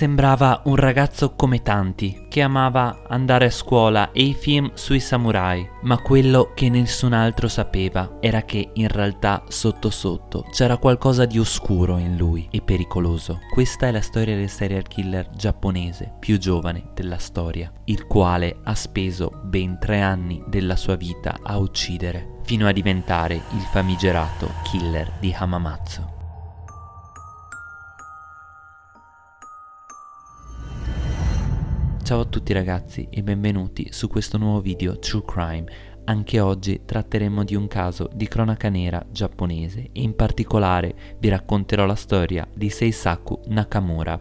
sembrava un ragazzo come tanti, che amava andare a scuola e i film sui samurai, ma quello che nessun altro sapeva era che in realtà sotto sotto c'era qualcosa di oscuro in lui e pericoloso. Questa è la storia del serial killer giapponese più giovane della storia, il quale ha speso ben tre anni della sua vita a uccidere, fino a diventare il famigerato killer di Hamamatsu. Ciao a tutti ragazzi e benvenuti su questo nuovo video True Crime. Anche oggi tratteremo di un caso di cronaca nera giapponese e in particolare vi racconterò la storia di Seisaku Nakamura,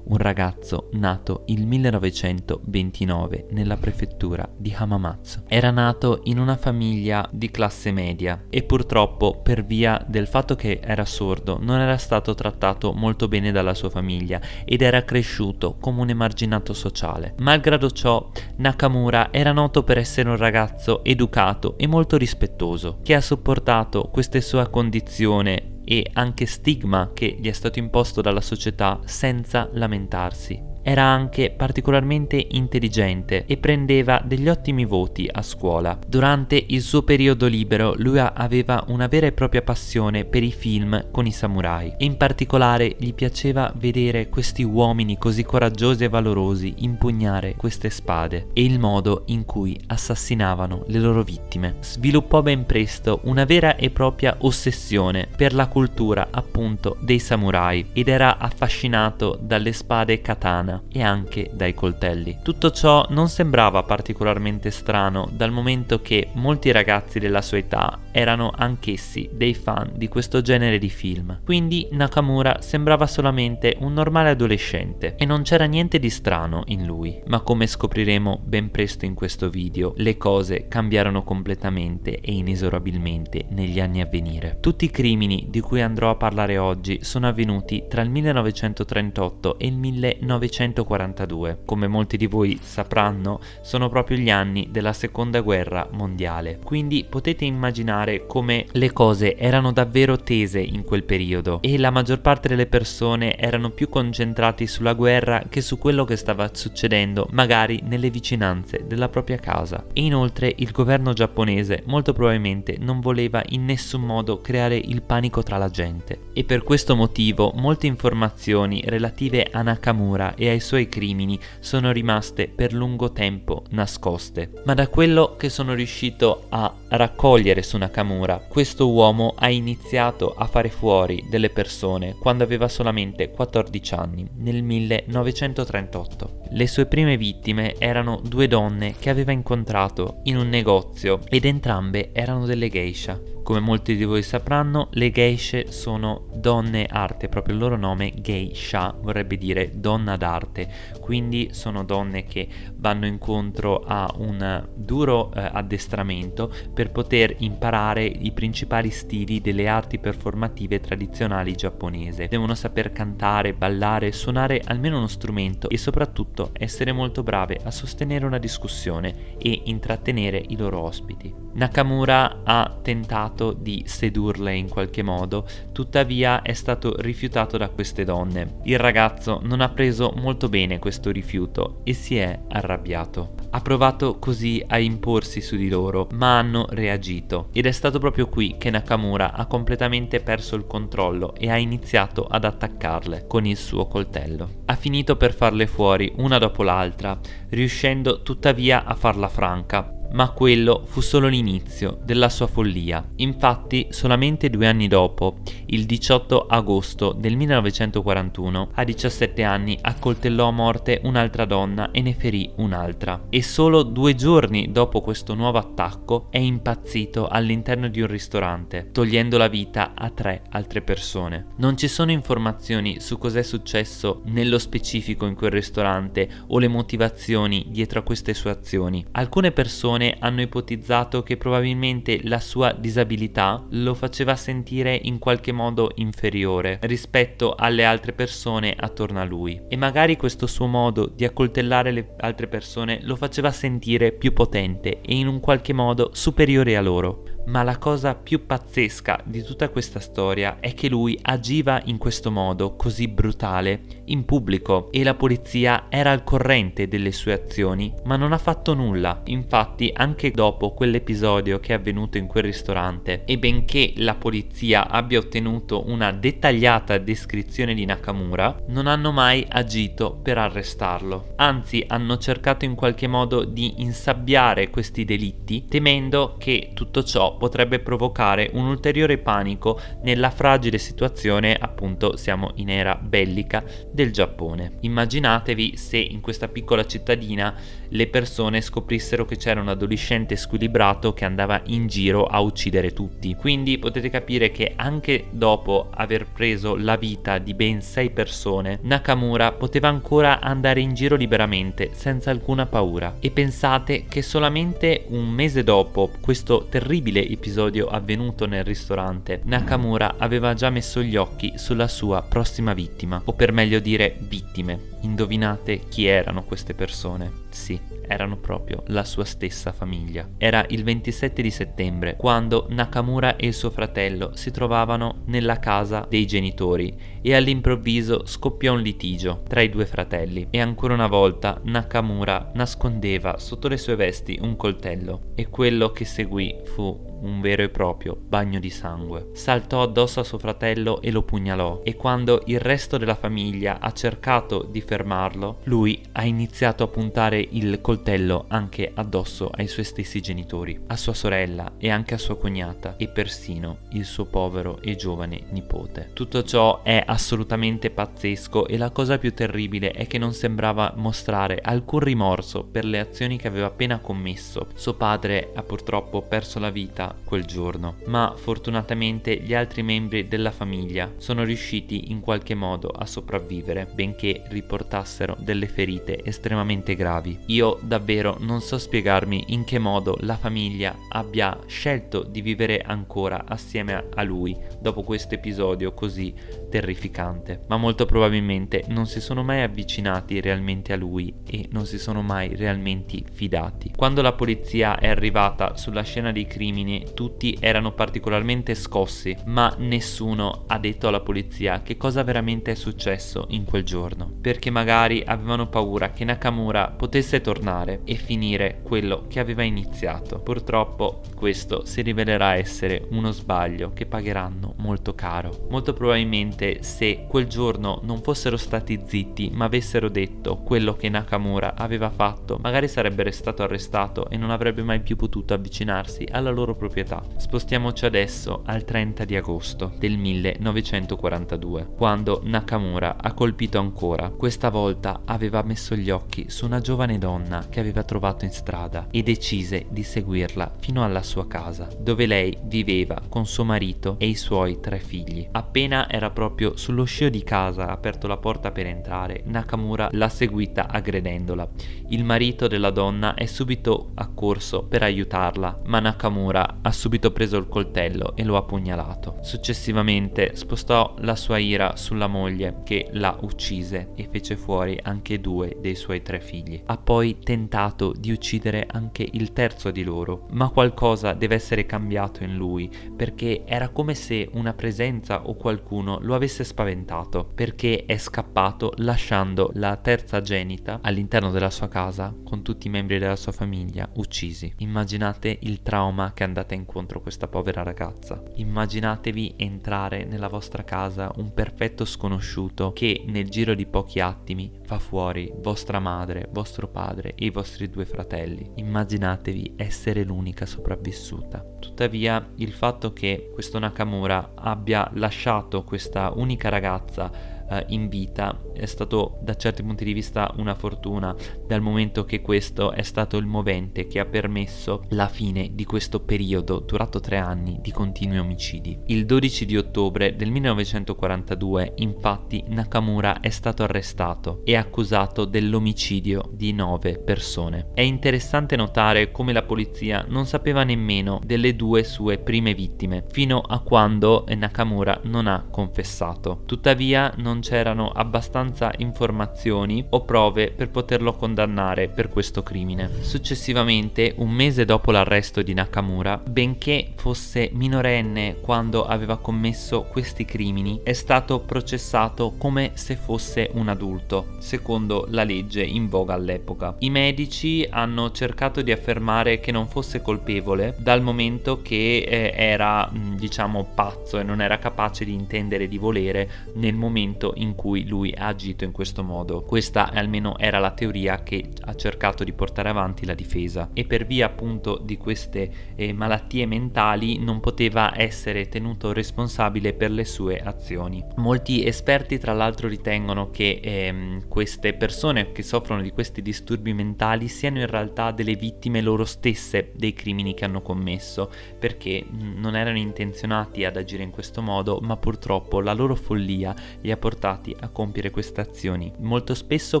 un ragazzo nato il 1929 nella prefettura di Hamamatsu. Era nato in una famiglia di classe media e purtroppo per via del fatto che era sordo non era stato trattato molto bene dalla sua famiglia ed era cresciuto come un emarginato sociale. Malgrado ciò Nakamura era noto per essere un ragazzo educato e molto rispettoso che ha sopportato questa sua condizione e anche stigma che gli è stato imposto dalla società senza lamentarsi. Era anche particolarmente intelligente e prendeva degli ottimi voti a scuola. Durante il suo periodo libero lui aveva una vera e propria passione per i film con i samurai e in particolare gli piaceva vedere questi uomini così coraggiosi e valorosi impugnare queste spade e il modo in cui assassinavano le loro vittime. Sviluppò ben presto una vera e propria ossessione per la cultura appunto dei samurai ed era affascinato dalle spade katana macchina e anche dai coltelli. Tutto ciò non sembrava particolarmente strano dal momento che molti ragazzi della sua età erano anch'essi dei fan di questo genere di film. Quindi Nakamura sembrava solamente un normale adolescente e non c'era niente di strano in lui. Ma come scopriremo ben presto in questo video, le cose cambiarono completamente e inesorabilmente negli anni a venire. Tutti i crimini di cui andrò a parlare oggi sono avvenuti tra il 1938 e il 1940 1942. Come molti di voi sapranno, sono proprio gli anni della seconda guerra mondiale. Quindi potete immaginare come le cose erano davvero tese in quel periodo e la maggior parte delle persone erano più concentrati sulla guerra che su quello che stava succedendo magari nelle vicinanze della propria casa. E inoltre il governo giapponese molto probabilmente non voleva in nessun modo creare il panico tra la gente e per questo motivo molte informazioni relative a Nakamura e ai suoi crimini sono rimaste per lungo tempo nascoste. Ma da quello che sono riuscito a raccogliere su Nakamura, questo uomo ha iniziato a fare fuori delle persone quando aveva solamente 14 anni, nel 1938. Le sue prime vittime erano due donne che aveva incontrato in un negozio ed entrambe erano delle geisha. Come molti di voi sapranno, le geishe sono donne arte, proprio il loro nome geisha vorrebbe dire donna d'arte, quindi sono donne che vanno incontro a un duro eh, addestramento per poter imparare i principali stili delle arti performative tradizionali giapponesi. Devono saper cantare, ballare, suonare almeno uno strumento e soprattutto essere molto brave a sostenere una discussione e intrattenere i loro ospiti. Nakamura ha tentato di sedurle in qualche modo, tuttavia è stato rifiutato da queste donne. Il ragazzo non ha preso molto bene questo rifiuto e si è arrabbiato. Ha provato così a imporsi su di loro, ma hanno reagito ed è stato proprio qui che Nakamura ha completamente perso il controllo e ha iniziato ad attaccarle con il suo coltello. Ha finito per farle fuori una dopo l'altra, riuscendo tuttavia a farla franca, ma quello fu solo l'inizio della sua follia. Infatti, solamente due anni dopo, il 18 agosto del 1941, a 17 anni accoltellò a morte un'altra donna e ne ferì un'altra. E solo due giorni dopo questo nuovo attacco è impazzito all'interno di un ristorante, togliendo la vita a tre altre persone. Non ci sono informazioni su cos'è successo nello specifico in quel ristorante o le motivazioni dietro a queste sue azioni. Alcune persone persone hanno ipotizzato che probabilmente la sua disabilità lo faceva sentire in qualche modo inferiore rispetto alle altre persone attorno a lui. E magari questo suo modo di accoltellare le altre persone lo faceva sentire più potente e in un qualche modo superiore a loro Ma la cosa più pazzesca di tutta questa storia è che lui agiva in questo modo così brutale in pubblico e la polizia era al corrente delle sue azioni, ma non ha fatto nulla. Infatti, anche dopo quell'episodio che è avvenuto in quel ristorante e benché la polizia abbia ottenuto una dettagliata descrizione di Nakamura, non hanno mai agito per arrestarlo. Anzi, hanno cercato in qualche modo di insabbiare questi delitti, temendo che tutto ciò potrebbe provocare un ulteriore panico nella fragile situazione, appunto siamo in era bellica, del Giappone. Immaginatevi se in questa piccola cittadina le persone scoprissero che c'era un adolescente squilibrato che andava in giro a uccidere tutti. Quindi potete capire che anche dopo aver preso la vita di ben 6 persone, Nakamura poteva ancora andare in giro liberamente, senza alcuna paura. E pensate che solamente un mese dopo questo terribile episodio avvenuto nel ristorante, Nakamura aveva già messo gli occhi sulla sua prossima vittima, o per meglio dire vittime. Indovinate chi erano queste persone? Sì, erano proprio la sua stessa famiglia. Era il 27 di settembre quando Nakamura e il suo fratello si trovavano nella casa dei genitori e all'improvviso scoppiò un litigio tra i due fratelli e ancora una volta Nakamura nascondeva sotto le sue vesti un coltello e quello che seguì fu un vero e proprio bagno di sangue. Saltò addosso a suo fratello e lo pugnalò e quando il resto della famiglia ha cercato di fermarlo, lui ha iniziato a puntare il coltello anche addosso ai suoi stessi genitori, a sua sorella e anche a sua cognata e persino il suo povero e giovane nipote. Tutto ciò è assolutamente pazzesco e la cosa più terribile è che non sembrava mostrare alcun rimorso per le azioni che aveva appena commesso. Suo padre ha purtroppo perso la vita quel giorno, ma fortunatamente gli altri membri della famiglia sono riusciti in qualche modo a sopravvivere, benché riportassero delle ferite estremamente gravi. Io davvero non so spiegarmi in che modo la famiglia abbia scelto di vivere ancora assieme a lui dopo questo episodio così terrificante, ma molto probabilmente non si sono mai avvicinati realmente a lui e non si sono mai realmente fidati. Quando la polizia è arrivata sulla scena dei crimini tutti erano particolarmente scossi, ma nessuno ha detto alla polizia che cosa veramente è successo in quel giorno, perché magari avevano paura che Nakamura potesse tornare e finire quello che aveva iniziato. Purtroppo questo si rivelerà essere uno sbaglio che pagheranno molto caro. Molto probabilmente se quel giorno non fossero stati zitti ma avessero detto quello che Nakamura aveva fatto, magari sarebbe restato arrestato e non avrebbe mai più potuto avvicinarsi alla loro proprietà. Spostiamoci adesso al 30 di agosto del 1942, quando Nakamura ha colpito ancora. Questa volta aveva messo gli occhi su una giovane donna che aveva trovato in strada e decise di seguirla fino alla sua casa, dove lei viveva con suo marito e i suoi tre figli. Appena era proprio sullo scio di casa, ha aperto la porta per entrare, Nakamura l'ha seguita aggredendola. Il marito della donna è subito accorso per aiutarla, ma Nakamura ha subito preso il coltello e lo ha pugnalato. Successivamente spostò la sua ira sulla moglie che la uccise e fece fuori anche due dei suoi tre figli. Ha poi tentato di uccidere anche il terzo di loro, ma qualcosa deve essere cambiato in lui perché era come se una presenza o qualcuno lo avesse spaventato perché è scappato lasciando la terza genita all'interno della sua casa con tutti i membri della sua famiglia uccisi. Immaginate il trauma che andate incontro questa povera ragazza. Immaginatevi entrare nella vostra casa un perfetto sconosciuto che nel giro di pochi attimi fa fuori vostra madre, vostro padre e i vostri due fratelli. Immaginatevi essere l'unica sopravvissuta. Tuttavia il fatto che questo Nakamura abbia lasciato unica ragazza eh, in vita è stato da certi punti di vista una fortuna dal momento che questo è stato il movente che ha permesso la fine di questo periodo durato tre anni di continui omicidi. Il 12 di ottobre del 1942 infatti Nakamura è stato arrestato e accusato dell'omicidio di nove persone. È interessante notare come la polizia non sapeva nemmeno delle due sue prime vittime fino a quando Nakamura non ha confessato. Tuttavia non non c'erano abbastanza informazioni o prove per poterlo condannare per questo crimine. Successivamente, un mese dopo l'arresto di Nakamura, benché fosse minorenne quando aveva commesso questi crimini, è stato processato come se fosse un adulto, secondo la legge in voga all'epoca. I medici hanno cercato di affermare che non fosse colpevole dal momento che eh, era diciamo pazzo e non era capace di intendere di volere nel momento in cui lui ha agito in questo modo. Questa almeno era la teoria che ha cercato di portare avanti la difesa e per via appunto di queste eh, malattie mentali non poteva essere tenuto responsabile per le sue azioni. Molti esperti tra l'altro ritengono che ehm, queste persone che soffrono di questi disturbi mentali siano in realtà delle vittime loro stesse dei crimini che hanno commesso perché non erano intenzionati ad agire in questo modo ma purtroppo la loro follia li ha portati a compiere queste azioni. Molto spesso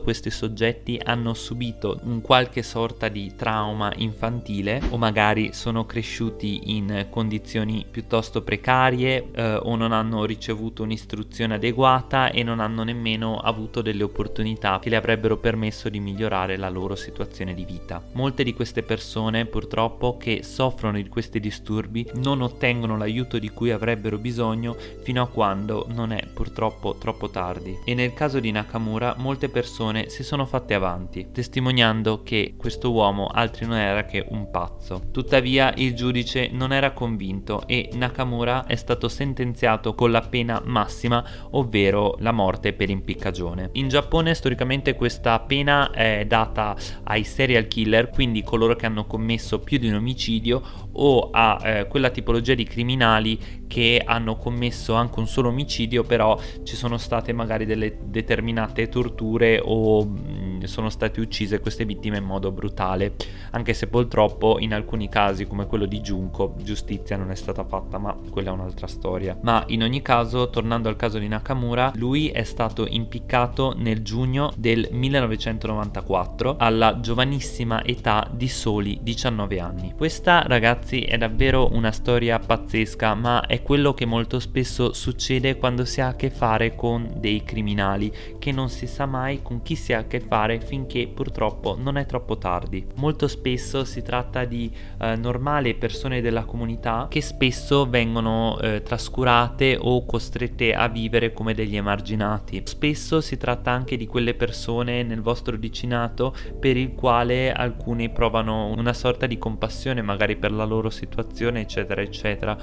questi soggetti hanno subito un qualche sorta di trauma infantile o magari sono cresciuti in condizioni piuttosto precarie eh, o non hanno ricevuto un'istruzione adeguata e non hanno nemmeno avuto delle opportunità che le avrebbero permesso di migliorare la loro situazione di vita. Molte di queste persone purtroppo che soffrono di questi disturbi non ottengono l'aiuto di cui avrebbero bisogno fino a quando non è purtroppo troppo tardi. E nel caso di Nakamura molte persone si sono fatte avanti, testimoniando che questo uomo altri non era che un pazzo. Tuttavia il giudice non era convinto e Nakamura è stato sentenziato con la pena massima, ovvero la morte per impiccagione. In Giappone storicamente questa pena è data ai serial killer, quindi coloro che hanno commesso più di un omicidio o a eh, quella tipologia di criminali che hanno commesso anche un solo omicidio, però ci sono state magari delle determinate torture o mm, sono state uccise queste vittime in modo brutale, anche se purtroppo in alcuni casi come quello di Junko giustizia non è stata fatta, ma quella è un'altra storia. Ma in ogni caso, tornando al caso di Nakamura, lui è stato impiccato nel giugno del 1994 alla giovanissima età di soli 19 anni. Questa ragazzi è davvero una storia pazzesca, ma è quello che molto spesso succede quando si ha a che fare con dei criminali, che non si sa mai con chi si ha a che fare finché purtroppo non è troppo tardi. Molto spesso si tratta di eh, normali persone della comunità che spesso vengono eh, trascurate o costrette a vivere come degli emarginati. Spesso si tratta anche di quelle persone nel vostro vicinato per il quale alcuni provano una sorta di compassione magari per la loro situazione eccetera eccetera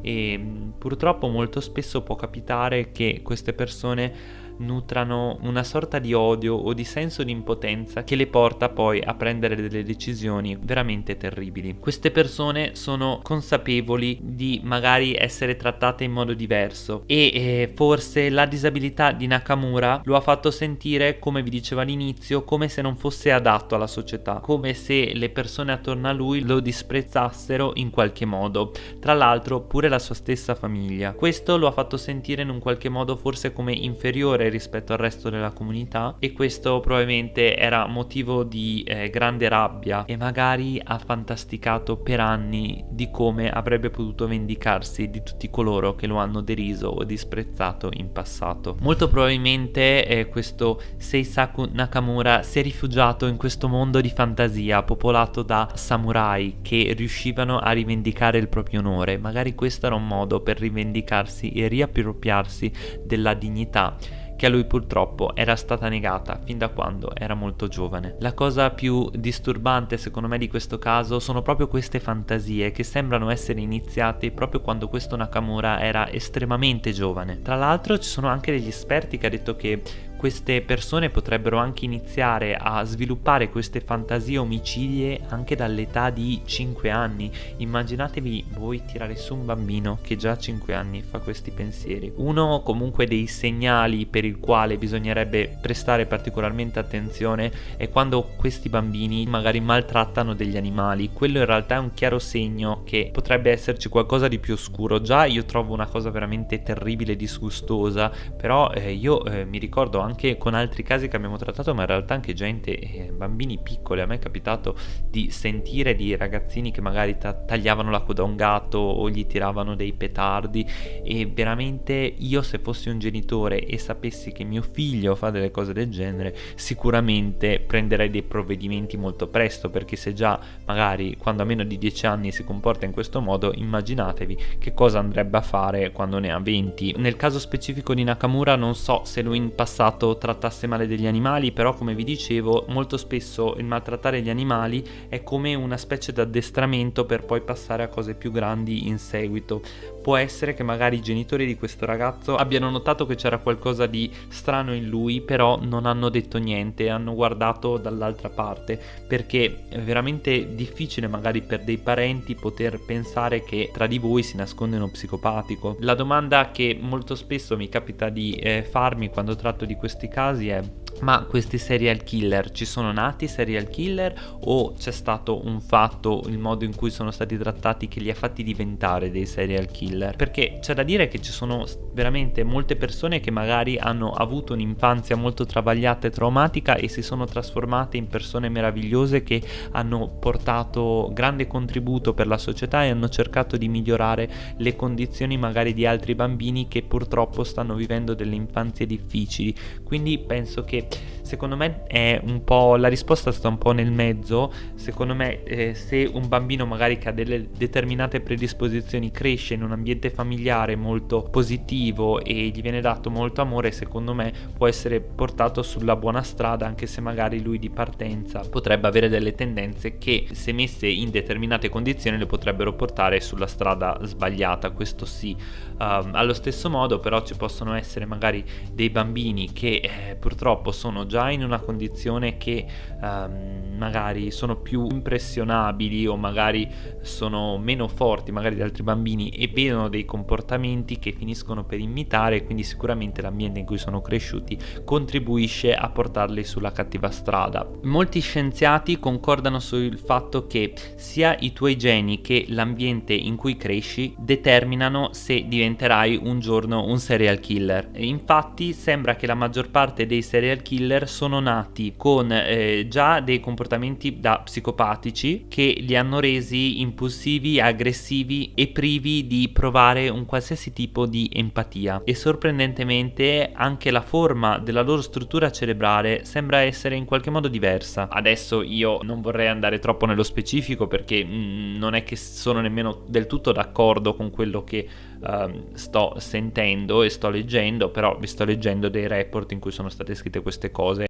e purtroppo molto spesso può capitare che queste persone nutrano una sorta di odio o di senso di impotenza che le porta poi a prendere delle decisioni veramente terribili. Queste persone sono consapevoli di magari essere trattate in modo diverso e eh, forse la disabilità di Nakamura lo ha fatto sentire, come vi dicevo all'inizio, come se non fosse adatto alla società, come se le persone attorno a lui lo disprezzassero in qualche modo, tra l'altro pure la sua stessa famiglia. Questo lo ha fatto sentire in un qualche modo forse come inferiore rispetto al resto della comunità e questo probabilmente era motivo di eh, grande rabbia e magari ha fantasticato per anni di come avrebbe potuto vendicarsi di tutti coloro che lo hanno deriso o disprezzato in passato. Molto probabilmente eh, questo Seisaku Nakamura si è rifugiato in questo mondo di fantasia popolato da samurai che riuscivano a rivendicare il proprio onore. Magari questo era un modo per rivendicarsi e riappropriarsi della dignità che a lui purtroppo era stata negata fin da quando era molto giovane. La cosa più disturbante secondo me di questo caso sono proprio queste fantasie che sembrano essere iniziate proprio quando questo Nakamura era estremamente giovane. Tra l'altro ci sono anche degli esperti che hanno detto che queste persone potrebbero anche iniziare a sviluppare queste fantasie omicidie anche dall'età di 5 anni. Immaginatevi voi tirare su un bambino che già a 5 anni fa questi pensieri. Uno comunque dei segnali per il quale bisognerebbe prestare particolarmente attenzione è quando questi bambini magari maltrattano degli animali. Quello in realtà è un chiaro segno che potrebbe esserci qualcosa di più oscuro. Già io trovo una cosa veramente terribile e disgustosa, però eh, io eh, mi ricordo con altri casi che abbiamo trattato, ma in realtà anche gente, eh, bambini piccoli, a me è capitato di sentire di ragazzini che magari ta- tagliavano la coda a un gatto o gli tiravano dei petardi e veramente io se fossi un genitore e sapessi che mio figlio fa delle cose del genere, sicuramente prenderei dei provvedimenti molto presto, perché se già magari quando ha meno di 10 anni si comporta in questo modo, immaginatevi che cosa andrebbe a fare quando ne ha 20. Nel caso specifico di Nakamura non so se lui in passato trattasse male degli animali, però come vi dicevo, molto spesso il maltrattare gli animali è come una specie di addestramento per poi passare a cose più grandi in seguito. Può essere che magari i genitori di questo ragazzo abbiano notato che c'era qualcosa di strano in lui, però non hanno detto niente, hanno guardato dall'altra parte, perché è veramente difficile magari per dei parenti poter pensare che tra di voi si nasconde uno psicopatico. La domanda che molto spesso mi capita di eh, farmi quando tratto di questi casi è ma questi serial killer ci sono nati serial killer o c'è stato un fatto, il modo in cui sono stati trattati che li ha fatti diventare dei serial killer? Perché c'è da dire che ci sono veramente molte persone che magari hanno avuto un'infanzia molto travagliata e traumatica e si sono trasformate in persone meravigliose che hanno portato grande contributo per la società e hanno cercato di migliorare le condizioni magari di altri bambini che purtroppo stanno vivendo delle infanzie difficili. Quindi penso che week. Secondo me è un po' la risposta sta un po' nel mezzo. Secondo me eh, se un bambino magari che ha delle determinate predisposizioni cresce in un ambiente familiare molto positivo e gli viene dato molto amore secondo me può essere portato sulla buona strada anche se magari lui di partenza potrebbe avere delle tendenze che se messe in determinate condizioni le potrebbero portare sulla strada sbagliata questo sì. Um, allo stesso modo però ci possono essere magari dei bambini che eh, purtroppo sono già in una condizione che um, magari sono più impressionabili o magari sono meno forti magari di altri bambini e vedono dei comportamenti che finiscono per imitare quindi sicuramente l'ambiente in cui sono cresciuti contribuisce a portarli sulla cattiva strada. Molti scienziati concordano sul fatto che sia i tuoi geni che l'ambiente in cui cresci determinano se diventerai un giorno un serial killer. Infatti sembra che la maggior parte dei serial killer sono nati con eh, già dei comportamenti da psicopatici che li hanno resi impulsivi, aggressivi e privi di provare un qualsiasi tipo di empatia e sorprendentemente anche la forma della loro struttura cerebrale sembra essere in qualche modo diversa. Adesso io non vorrei andare troppo nello specifico perché mh, mm, non è che sono nemmeno del tutto d'accordo con quello che uh, sto sentendo e sto leggendo, però vi sto leggendo dei report in cui sono state scritte queste cose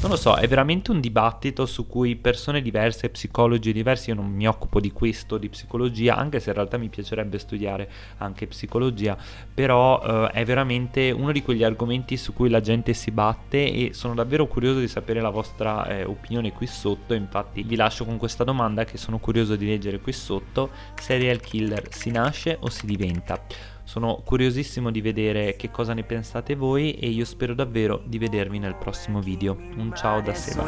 Non lo so, è veramente un dibattito su cui persone diverse, psicologi diversi, io non mi occupo di questo, di psicologia, anche se in realtà mi piacerebbe studiare anche psicologia, però eh, è veramente uno di quegli argomenti su cui la gente si batte e sono davvero curioso di sapere la vostra eh, opinione qui sotto, infatti vi lascio con questa domanda che sono curioso di leggere qui sotto, serial killer si nasce o si diventa? Sono curiosissimo di vedere che cosa ne pensate voi e io spero davvero di vedervi nel prossimo video. Un ciao da Seba.